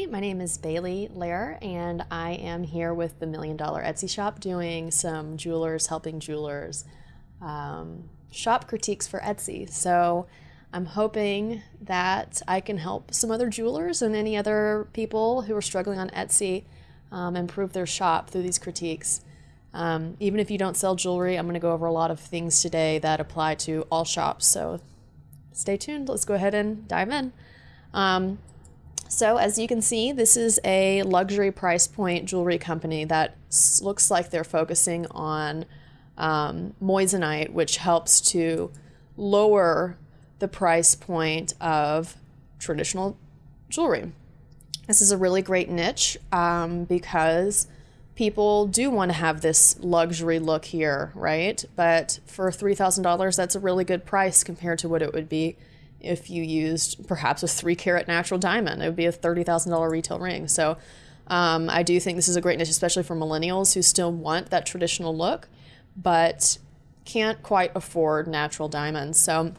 My name is Bailey Lair, and I am here with the Million Dollar Etsy Shop doing some jewelers helping jewelers um, shop critiques for Etsy. So I'm hoping that I can help some other jewelers and any other people who are struggling on Etsy um, improve their shop through these critiques. Um, even if you don't sell jewelry, I'm going to go over a lot of things today that apply to all shops. So stay tuned. Let's go ahead and dive in. So as you can see, this is a luxury price point jewelry company that looks like they're focusing on um, moissanite, which helps to lower the price point of traditional jewelry. This is a really great niche um, because people do want to have this luxury look here, right? But for $3,000, that's a really good price compared to what it would be if you used perhaps a three carat natural diamond. It would be a $30,000 retail ring. So um, I do think this is a great niche, especially for millennials who still want that traditional look, but can't quite afford natural diamonds. So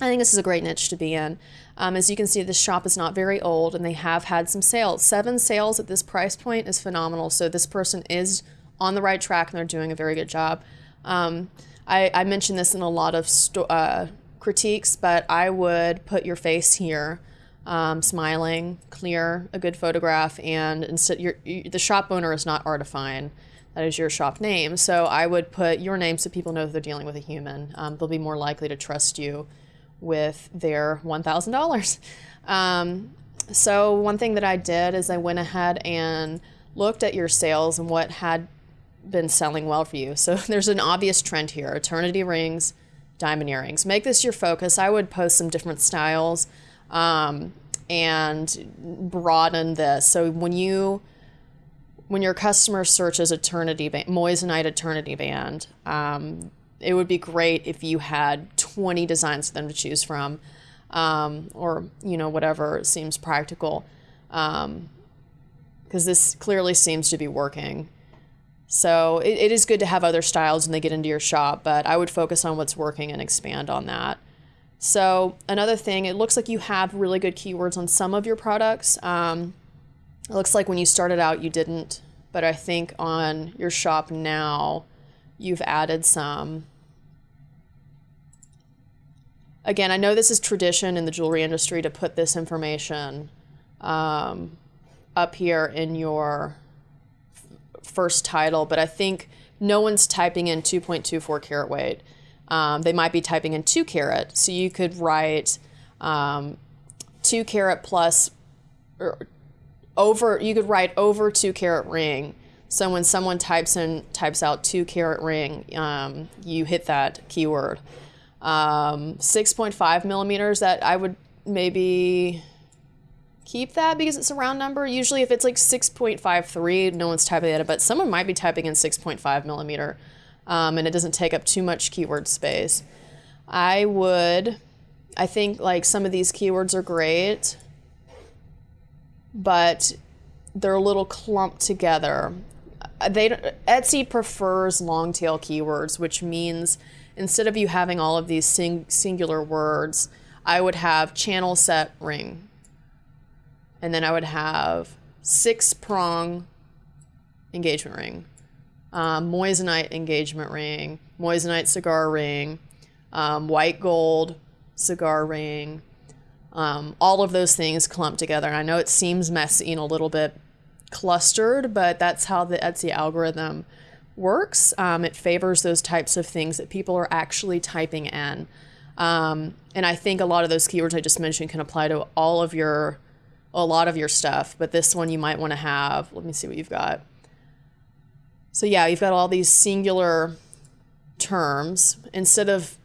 I think this is a great niche to be in. Um, as you can see, this shop is not very old and they have had some sales. Seven sales at this price point is phenomenal. So this person is on the right track and they're doing a very good job. Um, I, I mentioned this in a lot of uh, critiques, but I would put your face here, um, smiling, clear, a good photograph, and instead, you, the shop owner is not Artifine. That is your shop name. So I would put your name so people know that they're dealing with a human. Um, they'll be more likely to trust you with their $1,000. Um, so one thing that I did is I went ahead and looked at your sales and what had been selling well for you. So there's an obvious trend here, eternity rings, diamond earrings. Make this your focus. I would post some different styles um, and broaden this. So when you when your customer searches eternity band, moissanite eternity band, um, it would be great if you had 20 designs for them to choose from, um, or you know whatever seems practical, because um, this clearly seems to be working. So it, it is good to have other styles when they get into your shop, but I would focus on what's working and expand on that. So another thing, it looks like you have really good keywords on some of your products. Um, it looks like when you started out you didn't, but I think on your shop now you've added some. Again, I know this is tradition in the jewelry industry to put this information um, up here in your first title, but I think no one's typing in 2.24 carat weight. Um, they might be typing in 2 carat. So you could write um, 2 carat plus or over, you could write over 2 carat ring. So when someone types in, types out 2 carat ring, um, you hit that keyword. Um, 6.5 millimeters, that I would maybe keep that because it's a round number. Usually, if it's like 6.53, no one's typing it, but someone might be typing in 6.5 millimeter um, and it doesn't take up too much keyword space. I would, I think like some of these keywords are great, but they're a little clumped together. They Etsy prefers long tail keywords, which means instead of you having all of these sing, singular words, I would have channel set ring and then I would have six prong engagement ring, um, moissanite engagement ring, moissanite cigar ring, um, white gold cigar ring, um, all of those things clumped together. And I know it seems messy and a little bit clustered, but that's how the Etsy algorithm works. Um, it favors those types of things that people are actually typing in. Um, and I think a lot of those keywords I just mentioned can apply to all of your a lot of your stuff, but this one you might want to have. Let me see what you've got. So yeah, you've got all these singular terms. Instead of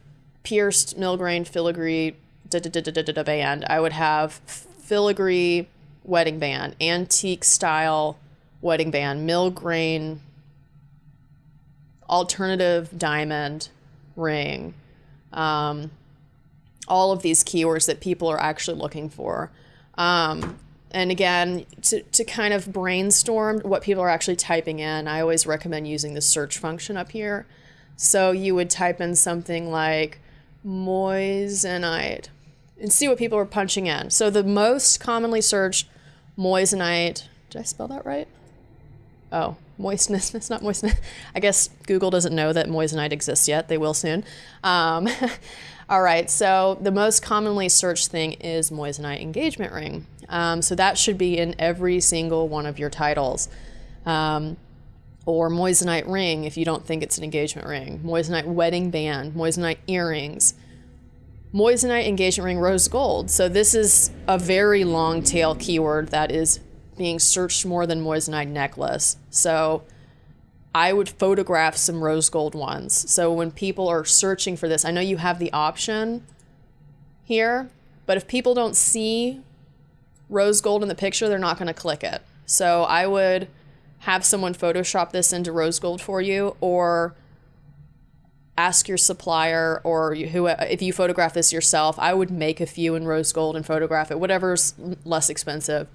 pierced, millgrain, filigree, da da da da da da band, I would have filigree wedding band, antique style wedding band, millgrain, alternative diamond ring. Um, all of these keywords that people are actually looking for. Um, and again, to, to kind of brainstorm what people are actually typing in, I always recommend using the search function up here. So you would type in something like moissanite and see what people are punching in. So the most commonly searched moissanite. Did I spell that right? Oh, moistness. It's not moistness. I guess Google doesn't know that moissanite exists yet. They will soon. Um, all right, so the most commonly searched thing is moissanite engagement ring. Um, so that should be in every single one of your titles. Um, or moissanite ring if you don't think it's an engagement ring, moissanite wedding band, moissanite earrings, moissanite engagement ring rose gold. So this is a very long tail keyword that is being searched more than moissanite necklace. So I would photograph some rose gold ones. So when people are searching for this, I know you have the option here, but if people don't see rose gold in the picture, they're not going to click it. So I would have someone Photoshop this into rose gold for you or ask your supplier or who if you photograph this yourself i would make a few in rose gold and photograph it whatever's less expensive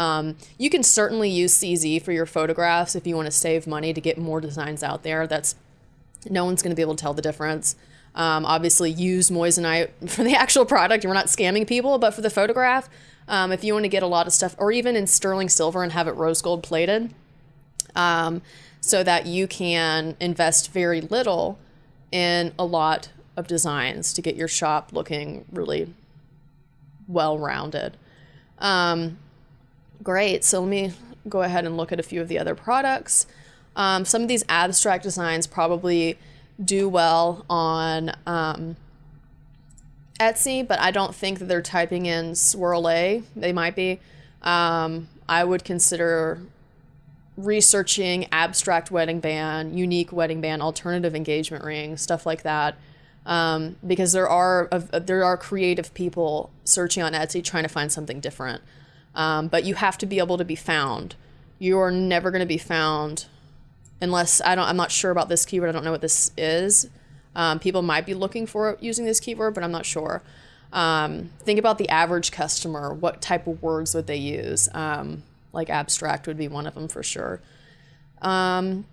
um, you can certainly use cz for your photographs if you want to save money to get more designs out there. That's no one's going to be able to tell the difference. Um, obviously use moissanite for the actual product. We're not scamming people but for the photograph um, if you want to get a lot of stuff or even in sterling silver and have it rose gold plated um, so that you can invest very little in a lot of designs to get your shop looking really well rounded. Um, great. So let me go ahead and look at a few of the other products. Um, some of these abstract designs probably do well on um, Etsy, but I don't think that they're typing in swirl A. They might be. Um, I would consider researching abstract wedding band, unique wedding band, alternative engagement ring, stuff like that. Um, because there are there are creative people searching on Etsy trying to find something different. Um, but you have to be able to be found. You are never going to be found unless I don't. I'm not sure about this keyword. I don't know what this is. Um, people might be looking for using this keyword, but I'm not sure. Um, think about the average customer. What type of words would they use? Um, like abstract would be one of them for sure. Um,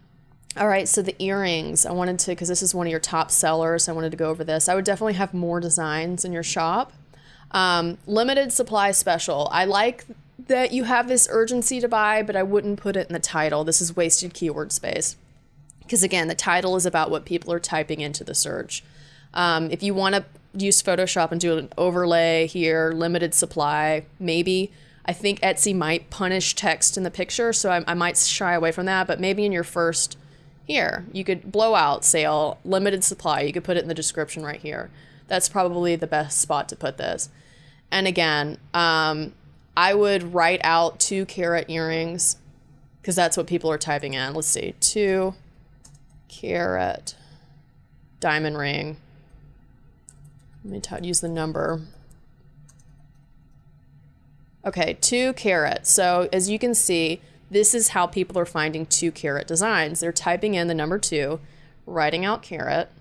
all right, so the earrings, I wanted to, because this is one of your top sellers, I wanted to go over this. I would definitely have more designs in your shop. Um, limited supply special. I like that you have this urgency to buy, but I wouldn't put it in the title. This is wasted keyword space. Because again, the title is about what people are typing into the search. Um, if you want to use Photoshop and do an overlay here, limited supply, maybe I think Etsy might punish text in the picture, so I, I might shy away from that. But maybe in your first, here, you could blowout sale, limited supply. You could put it in the description right here. That's probably the best spot to put this. And again, um, I would write out two carat earrings because that's what people are typing in. Let's see, two carat diamond ring. Let me use the number. Okay, two carat. So as you can see, this is how people are finding two carat designs. They're typing in the number two, writing out carat,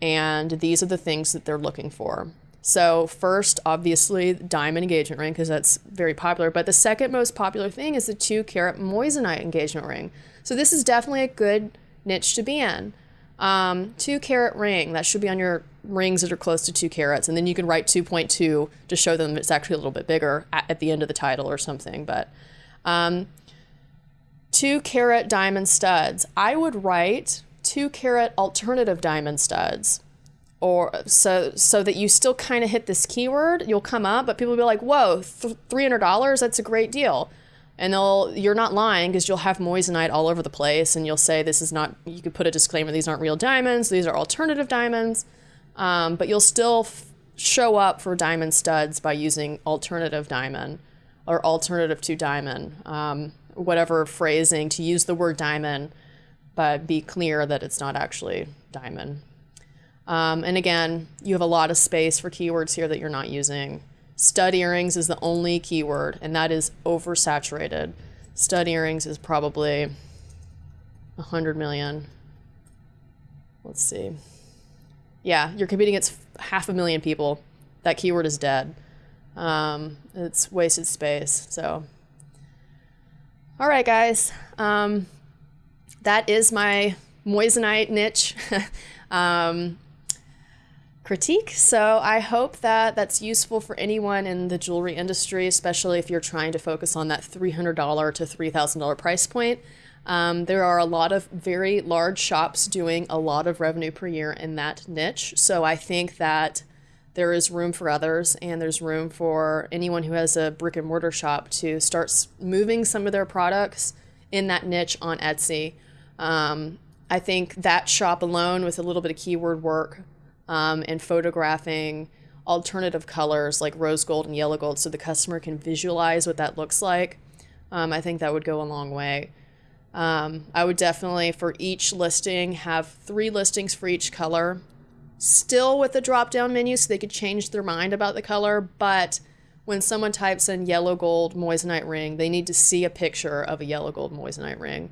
and these are the things that they're looking for. So first, obviously, diamond engagement ring, because that's very popular. But the second most popular thing is the two carat moissanite engagement ring. So this is definitely a good niche to be in. Um, two carat ring, that should be on your rings that are close to two carats, and then you can write 2.2 to show them it's actually a little bit bigger at, at the end of the title or something. But um, two carat diamond studs, I would write two carat alternative diamond studs. Or so so that you still kind of hit this keyword, you'll come up, but people will be like, "Whoa, three hundred dollars? That's a great deal." and they'll you're not lying because you'll have moissanite all over the place and you'll say this is not you could put a disclaimer these aren't real diamonds these are alternative diamonds um, but you'll still show up for diamond studs by using alternative diamond or alternative to diamond, um, whatever phrasing to use the word diamond, but be clear that it's not actually diamond. Um, and again, you have a lot of space for keywords here that you're not using. Stud earrings is the only keyword, and that is oversaturated. Stud earrings is probably 100 million. Let's see yeah, you're competing against half a million people. That keyword is dead. Um, it's wasted space. So, all right, guys. Um, that is my moissanite niche. um, critique. So I hope that that's useful for anyone in the jewelry industry, especially if you're trying to focus on that $300 to $3,000 price point. Um, there are a lot of very large shops doing a lot of revenue per year in that niche. So I think that there is room for others and there's room for anyone who has a brick and mortar shop to start moving some of their products in that niche on Etsy. Um, I think that shop alone with a little bit of keyword work um, and photographing alternative colors like rose gold and yellow gold so the customer can visualize what that looks like, um, I think that would go a long way. Um, I would definitely, for each listing, have three listings for each color, still with the drop down menu so they could change their mind about the color. But when someone types in yellow gold moissanite ring, they need to see a picture of a yellow gold moissanite ring.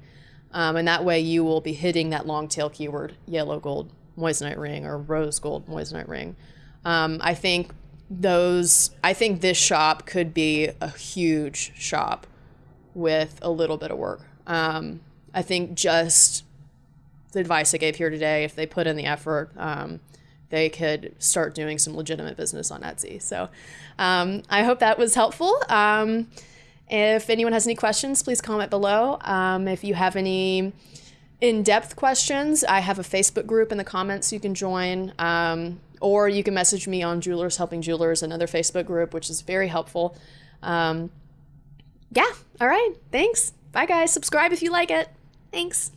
Um, and that way you will be hitting that long tail keyword yellow gold moissanite ring or rose gold moissanite ring. Um, I think those, I think this shop could be a huge shop with a little bit of work. Um, I think just the advice I gave here today, if they put in the effort, um, they could start doing some legitimate business on Etsy. So um, I hope that was helpful. Um, if anyone has any questions, please comment below. Um, if you have any in-depth questions, I have a Facebook group in the comments you can join. Um, or you can message me on Jewelers Helping Jewelers, another Facebook group, which is very helpful. Um, yeah, all right, thanks. Bye, guys. Subscribe if you like it. Thanks.